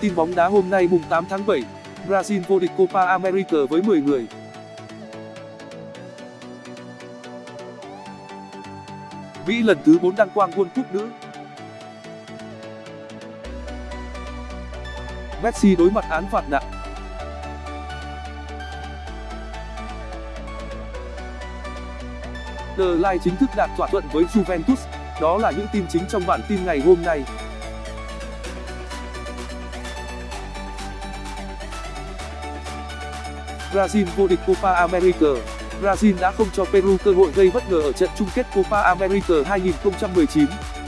Tin bóng đá hôm nay mùng 8 tháng 7, Brazil vô địch Copa America với 10 người. Mỹ lần thứ 4 đăng quang World Cup nữ. Messi đối mặt án phạt nặng. The Line chính thức đạt thỏa thuận với Juventus. Đó là những tin chính trong bản tin ngày hôm nay. Brazil vô địch Copa America Brazil đã không cho Peru cơ hội gây bất ngờ ở trận chung kết Copa America 2019.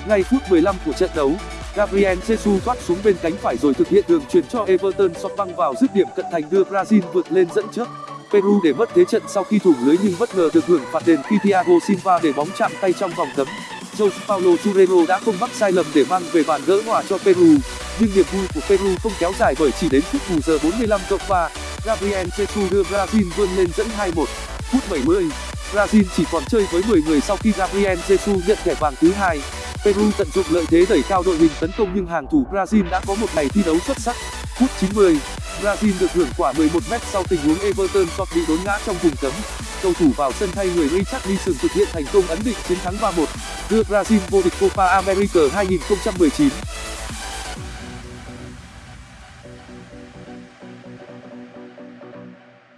Ngay phút 15 của trận đấu, Gabriel Jesus thoát xuống bên cánh phải rồi thực hiện đường chuyền cho Everton sọt băng vào dứt điểm cận thành đưa Brazil vượt lên dẫn trước. Peru để mất thế trận sau khi thủng lưới nhưng bất ngờ được hưởng phạt đền khi Thiago Silva để bóng chạm tay trong vòng cấm. Jose Paulo Churrero đã không mắc sai lầm để mang về bàn gỡ hòa cho Peru, nhưng niềm vui của Peru không kéo dài bởi chỉ đến phút bù giờ 45 cộng 3, Gabriel Jesus đưa Brazil vươn lên dẫn 2-1. Phút 70, Brazil chỉ còn chơi với 10 người sau khi Gabriel Jesus nhận thẻ vàng thứ hai. Peru tận dụng lợi thế đẩy cao đội hình tấn công nhưng hàng thủ Brazil đã có một ngày thi đấu xuất sắc. Phút 90, Brazil được hưởng quả 11m sau tình huống Everton sọt bị đốn ngã trong vùng cấm. Cầu thủ vào sân thay người Richarlison thực hiện thành công ấn định chiến thắng 3-1, đưa Brazil vô địch Copa America 2019.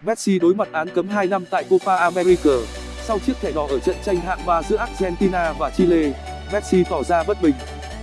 Messi đối mặt án cấm 2 năm tại Copa America. Sau chiếc thẻ đỏ ở trận tranh hạng 3 giữa Argentina và Chile, Messi tỏ ra bất bình,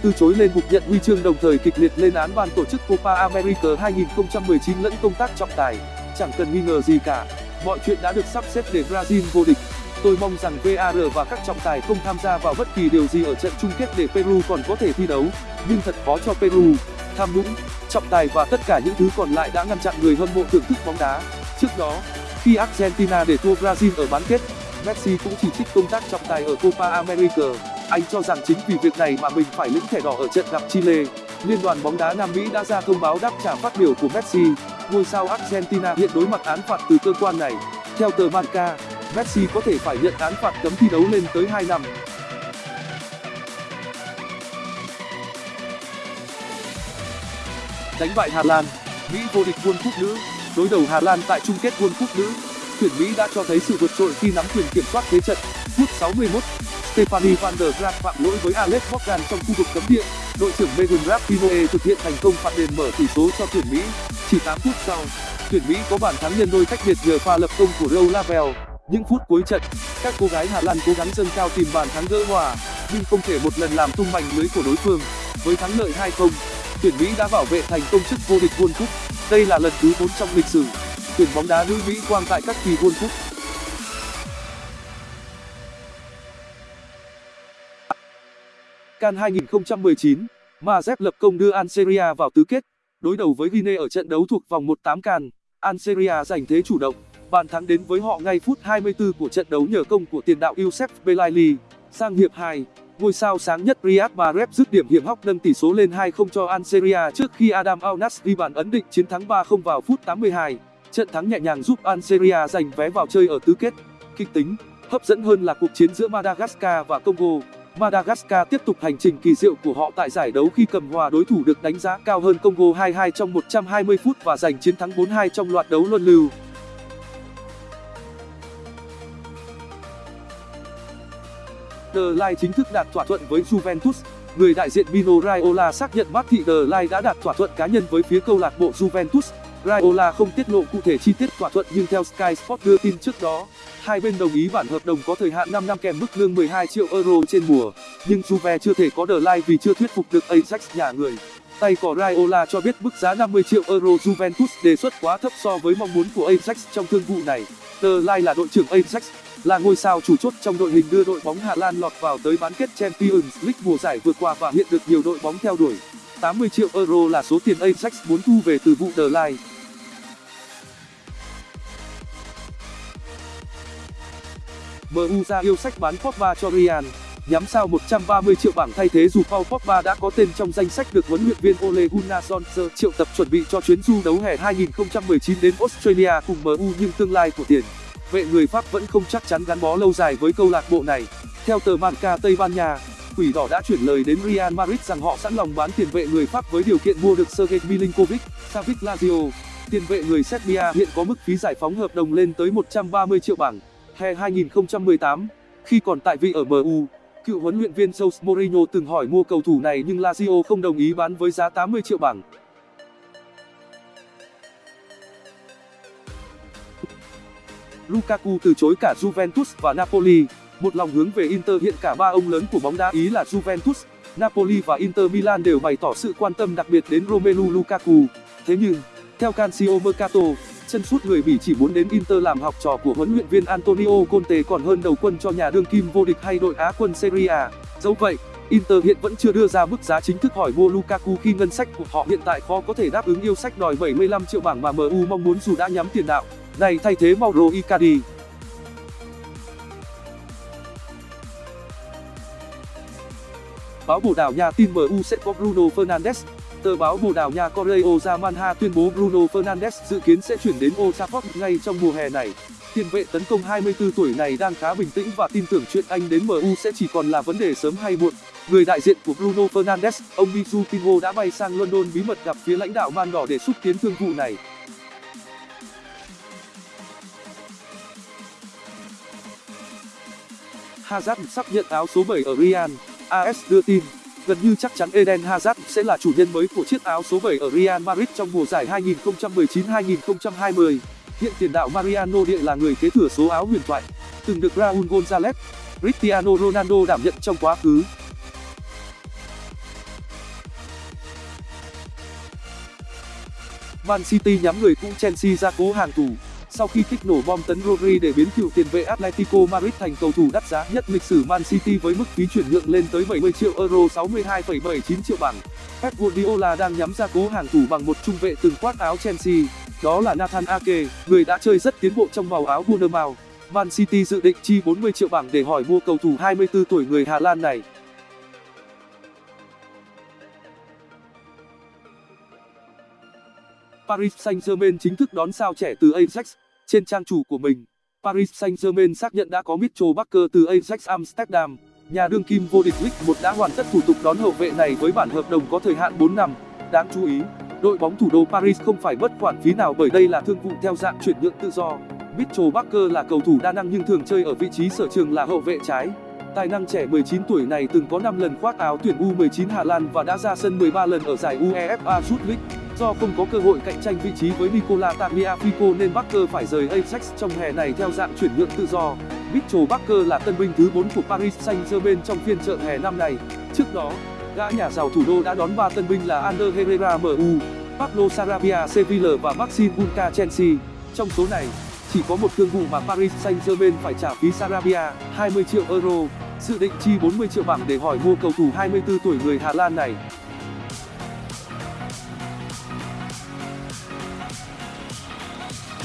từ chối lên bục nhận huy chương đồng thời kịch liệt lên án ban tổ chức Copa America 2019 lẫn công tác trọng tài. Chẳng cần nghi ngờ gì cả, mọi chuyện đã được sắp xếp để Brazil vô địch. Tôi mong rằng VAR và các trọng tài không tham gia vào bất kỳ điều gì ở trận chung kết để Peru còn có thể thi đấu, nhưng thật khó cho Peru. Tham nhũng, trọng tài và tất cả những thứ còn lại đã ngăn chặn người hâm mộ thưởng thức bóng đá. Trước đó, khi Argentina để thua Brazil ở bán kết, Messi cũng chỉ trích công tác trọng tài ở Copa America. Anh cho rằng chính vì việc này mà mình phải lĩnh thẻ đỏ ở trận gặp Chile. Liên đoàn bóng đá Nam Mỹ đã ra thông báo đáp trả phát biểu của Messi. Ngôi sao Argentina hiện đối mặt án phạt từ cơ quan này. Theo tờ Marca, Messi có thể phải nhận án phạt cấm thi đấu lên tới 2 năm. Đánh bại Hà Lan, Mỹ vô địch World Cup nữ đối đầu Hà Lan tại chung kết World Cup nữ, tuyển Mỹ đã cho thấy sự vượt trội khi nắm quyền kiểm soát thế trận. Phút 61, Stephanie van der Graaf phạm lỗi với Alex Morgan trong khu vực cấm địa. Đội trưởng Megan Rapinoe thực hiện thành công phạt đền mở tỷ số cho tuyển Mỹ. Chỉ 8 phút sau, tuyển Mỹ có bàn thắng nhân đôi cách biệt nhờ pha lập công của Rose Lavelle. Những phút cuối trận, các cô gái Hà Lan cố gắng dâng cao tìm bàn thắng gỡ hòa, nhưng không thể một lần làm tung mảnh lưới của đối phương. Với thắng lợi 2-0, tuyển Mỹ đã bảo vệ thành công chức vô địch World Cup. Đây là lần thứ 4 trong lịch sử tuyển bóng đá nữ Mỹ quang tại các kỳ World Cup. CAN 2019, Mazep lập công đưa Algeria vào tứ kết, đối đầu với Guinea ở trận đấu thuộc vòng 1/8 CAN. Algeria giành thế chủ động, bàn thắng đến với họ ngay phút 24 của trận đấu nhờ công của tiền đạo Youssef Belaili. Sang hiệp 2, ngôi sao sáng nhất Riyad Mahrez dứt điểm hiểm hóc nâng tỷ số lên 2-0 cho Algeria trước khi Adam Alnas ghi bàn ấn định chiến thắng 3-0 vào phút 82. Trận thắng nhẹ nhàng giúp Algeria giành vé vào chơi ở tứ kết. Kịch tính, hấp dẫn hơn là cuộc chiến giữa Madagascar và Congo. Madagascar tiếp tục hành trình kỳ diệu của họ tại giải đấu khi cầm hòa đối thủ được đánh giá cao hơn Congo 2-2 trong 120 phút và giành chiến thắng 4-2 trong loạt đấu luân lưu. The Line chính thức đạt thỏa thuận với Juventus. Người đại diện Mino Raiola xác nhận Marty The Line đã đạt thỏa thuận cá nhân với phía câu lạc bộ Juventus. Raiola không tiết lộ cụ thể chi tiết thỏa thuận nhưng theo Sky Sport đưa tin trước đó, hai bên đồng ý bản hợp đồng có thời hạn 5 năm kèm mức lương 12 triệu euro trên mùa. Nhưng Juve chưa thể có The Line vì chưa thuyết phục được Ajax nhà người. Tay cò Raiola cho biết mức giá 50 triệu euro Juventus đề xuất quá thấp so với mong muốn của Ajax trong thương vụ này. The Line là đội trưởng Ajax, là ngôi sao chủ chốt trong đội hình đưa đội bóng Hà Lan lọt vào tới bán kết Champions League mùa giải vừa qua và hiện được nhiều đội bóng theo đuổi. 80 triệu euro là số tiền Ajax muốn thu về từ vụ The Line. MU ra yêu sách bán Pogba cho Real, nhắm sao 130 triệu bảng thay thế dù Paul Pogba đã có tên trong danh sách được huấn luyện viên Ole Gunnar Solskjaer triệu tập chuẩn bị cho chuyến du đấu hè 2019 đến Australia cùng MU nhưng tương lai của tiền vệ người Pháp vẫn không chắc chắn gắn bó lâu dài với câu lạc bộ này. Theo tờ Marca Tây Ban Nha, Quỷ đỏ đã chuyển lời đến Real Madrid rằng họ sẵn lòng bán tiền vệ người Pháp với điều kiện mua được Sergej Milinkovic, Savic Lazio. Tiền vệ người Serbia hiện có mức phí giải phóng hợp đồng lên tới 130 triệu bảng. Hè 2018, khi còn tại vị ở MU, cựu huấn luyện viên Jose Mourinho từng hỏi mua cầu thủ này nhưng Lazio không đồng ý bán với giá 80 triệu bảng. Lukaku từ chối cả Juventus và Napoli. Một lòng hướng về Inter hiện cả ba ông lớn của bóng đá Ý là Juventus, Napoli và Inter Milan đều bày tỏ sự quan tâm đặc biệt đến Romelu Lukaku. Thế nhưng, theo Calcio Mercato, chân sút người Bỉ chỉ muốn đến Inter làm học trò của huấn luyện viên Antonio Conte còn hơn đầu quân cho nhà đương kim vô địch hay đội Á quân Serie A. Dẫu vậy, Inter hiện vẫn chưa đưa ra mức giá chính thức hỏi mua Lukaku khi ngân sách của họ hiện tại khó có thể đáp ứng yêu sách đòi 75 triệu bảng mà MU mong muốn dù đã nhắm tiền đạo này thay thế Mauro Icardi. Báo Bồ Đào Nha tin MU sẽ có Bruno Fernandes. Tờ báo Bồ Đào Nha Correo Zamanha tuyên bố Bruno Fernandes dự kiến sẽ chuyển đến Old Trafford ngay trong mùa hè này. Tiền vệ tấn công 24 tuổi này đang khá bình tĩnh và tin tưởng chuyện anh đến MU sẽ chỉ còn là vấn đề sớm hay muộn. Người đại diện của Bruno Fernandes, ông Mizu Pinho đã bay sang London bí mật gặp phía lãnh đạo Man đỏ để xúc tiến thương vụ này. Hazard sắp nhận áo số 7 ở Real. AS đưa tin, gần như chắc chắn Eden Hazard sẽ là chủ nhân mới của chiếc áo số 7 ở Real Madrid trong mùa giải 2019-2020. Hiện tiền đạo Mariano Địa là người kế thừa số áo huyền thoại, từng được Raúl González, Cristiano Ronaldo đảm nhận trong quá khứ. Man City nhắm người cũ Chelsea ra cố hàng thủ sau khi kích nổ bom tấn Rodri để biến cựu tiền vệ Atletico Madrid thành cầu thủ đắt giá nhất lịch sử Man City với mức phí chuyển nhượng lên tới 70 triệu euro 62,79 triệu bảng. Pep Guardiola đang nhắm ra cố hàng thủ bằng một trung vệ từng khoác áo Chelsea, đó là Nathan Ake, người đã chơi rất tiến bộ trong màu áo Bournemouth. Man City dự định chi 40 triệu bảng để hỏi mua cầu thủ 24 tuổi người Hà Lan này. Paris Saint-Germain chính thức đón sao trẻ từ Ajax. Trên trang chủ của mình, Paris Saint-Germain xác nhận đã có Mitchell Baker từ Ajax Amsterdam. Nhà đương kim vô địch League 1 đã hoàn tất thủ tục đón hậu vệ này với bản hợp đồng có thời hạn 4 năm. Đáng chú ý, đội bóng thủ đô Paris không phải mất khoản phí nào bởi đây là thương vụ theo dạng chuyển nhượng tự do. Mitchell Baker là cầu thủ đa năng nhưng thường chơi ở vị trí sở trường là hậu vệ trái. Tài năng trẻ 19 tuổi này từng có 5 lần khoác áo tuyển U19 Hà Lan và đã ra sân 13 lần ở giải UEFA Youth League. Do không có cơ hội cạnh tranh vị trí với Nicola Tagliafico nên Barker phải rời Ajax trong hè này theo dạng chuyển nhượng tự do. Mitchell Barker là tân binh thứ 4 của Paris Saint-Germain trong phiên chợ hè năm nay. Trước đó, gã nhà giàu thủ đô đã đón ba tân binh là Ander Herrera MU, Pablo Sarabia Sevilla và Maxime Bulka Chelsea. Trong số này, chỉ có một thương vụ mà Paris Saint-Germain phải trả phí Sarabia 20 triệu euro, dự định chi 40 triệu bảng để hỏi mua cầu thủ 24 tuổi người Hà Lan này.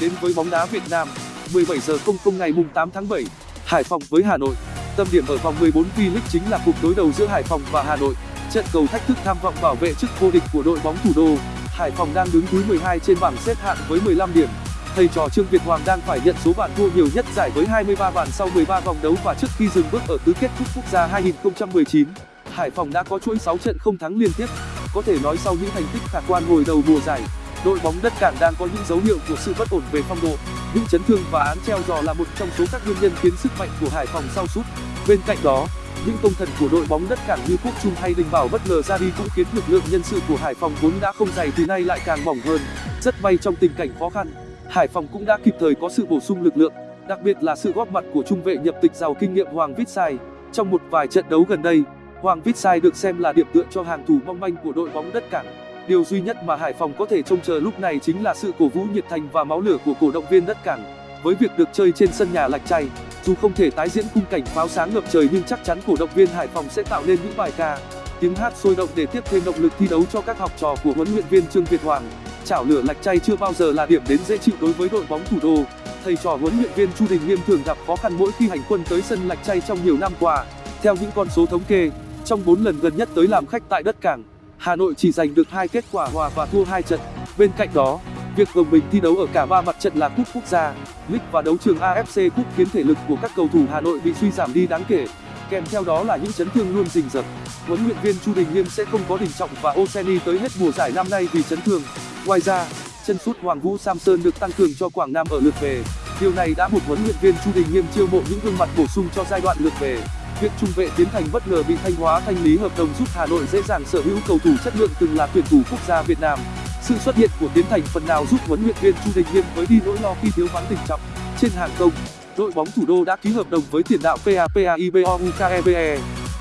Đến với bóng đá Việt Nam 17 giờ 00 ngày mùng 8 tháng 7 Hải Phòng với Hà Nội. Tâm điểm ở vòng 14 V-League chính là cuộc đối đầu giữa Hải Phòng và Hà Nội. Trận cầu thách thức tham vọng bảo vệ chức vô địch của đội bóng thủ đô. Hải Phòng đang đứng thứ 12 trên bảng xếp hạng với 15 điểm. Thầy trò Trương Việt Hoàng đang phải nhận số bàn thua nhiều nhất giải với 23 bàn sau 13 vòng đấu và trước khi dừng bước ở tứ kết cúp quốc gia 2019 Hải Phòng đã có chuỗi 6 trận không thắng liên tiếp. Có thể nói sau những thành tích khả quan hồi đầu mùa giải đội bóng đất cảng đang có những dấu hiệu của sự bất ổn về phong độ. Những chấn thương và án treo giò là một trong số các nguyên nhân khiến sức mạnh của hải phòng sau sút. Bên cạnh đó, những công thần của đội bóng đất cảng như quốc trung hay đình bảo bất ngờ ra đi cũng khiến lực lượng nhân sự của hải phòng vốn đã không dày thì nay lại càng mỏng hơn. Rất may trong tình cảnh khó khăn, hải phòng cũng đã kịp thời có sự bổ sung lực lượng, đặc biệt là sự góp mặt của trung vệ nhập tịch giàu kinh nghiệm hoàng vít sai trong một vài trận đấu gần đây, hoàng vít sai được xem là điểm tựa cho hàng thủ mong manh của đội bóng đất cảng điều duy nhất mà hải phòng có thể trông chờ lúc này chính là sự cổ vũ nhiệt thành và máu lửa của cổ động viên đất cảng. Với việc được chơi trên sân nhà lạch tray dù không thể tái diễn khung cảnh pháo sáng ngập trời nhưng chắc chắn cổ động viên hải phòng sẽ tạo nên những bài ca, tiếng hát sôi động để tiếp thêm động lực thi đấu cho các học trò của huấn luyện viên trương việt hoàng. Chảo lửa lạch tray chưa bao giờ là điểm đến dễ chịu đối với đội bóng thủ đô. Thầy trò huấn luyện viên chu đình nghiêm thường gặp khó khăn mỗi khi hành quân tới sân lạch tray trong nhiều năm qua. Theo những con số thống kê, trong 4 lần gần nhất tới làm khách tại đất cảng Hà Nội chỉ giành được hai kết quả hòa và thua hai trận. Bên cạnh đó, việc gồng mình thi đấu ở cả ba mặt trận là cúp quốc gia, League và đấu trường AFC Cup khiến thể lực của các cầu thủ Hà Nội bị suy giảm đi đáng kể. kèm theo đó là những chấn thương luôn rình rập huấn luyện viên chu đình nghiêm sẽ không có đình trọng và oseni tới hết mùa giải năm nay vì chấn thương ngoài ra chân sút hoàng vũ samson được tăng cường cho quảng nam ở lượt về điều này đã buộc huấn luyện viên chu đình nghiêm chiêu mộ những gương mặt bổ sung cho giai đoạn lượt về việc trung vệ tiến thành bất ngờ bị thanh hóa thanh lý hợp đồng giúp hà nội dễ dàng sở hữu cầu thủ chất lượng từng là tuyển thủ quốc gia việt nam. Sự xuất hiện của tiến thành phần nào giúp huấn luyện viên chu đình nghiêm với đi nỗi lo khi thiếu vắng tình trọng trên hàng công đội bóng thủ đô đã ký hợp đồng với tiền đạo papaibo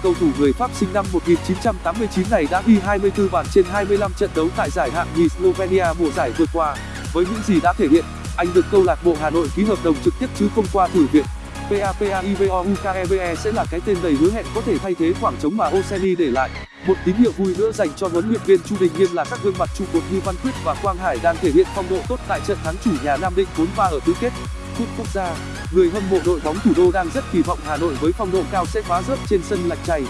cầu thủ người pháp sinh năm 1989 này đã ghi 24 bàn trên 25 trận đấu tại giải hạng nhì slovenia mùa giải vừa qua. Với những gì đã thể hiện, anh được câu lạc bộ hà nội ký hợp đồng trực tiếp chứ không qua thử việc papaibo sẽ là cái tên đầy hứa hẹn có thể thay thế khoảng trống mà oseni e để lại. Một tín hiệu vui nữa dành cho huấn luyện viên chu đình nghiêm là các gương mặt trụ cột như văn quyết và quang hải đang thể hiện phong độ tốt tại trận thắng chủ nhà nam định 4-3 ở tứ kết. Cúp quốc gia, người hâm mộ đội bóng thủ đô đang rất kỳ vọng hà nội với phong độ cao sẽ phá rớt trên sân lạch chày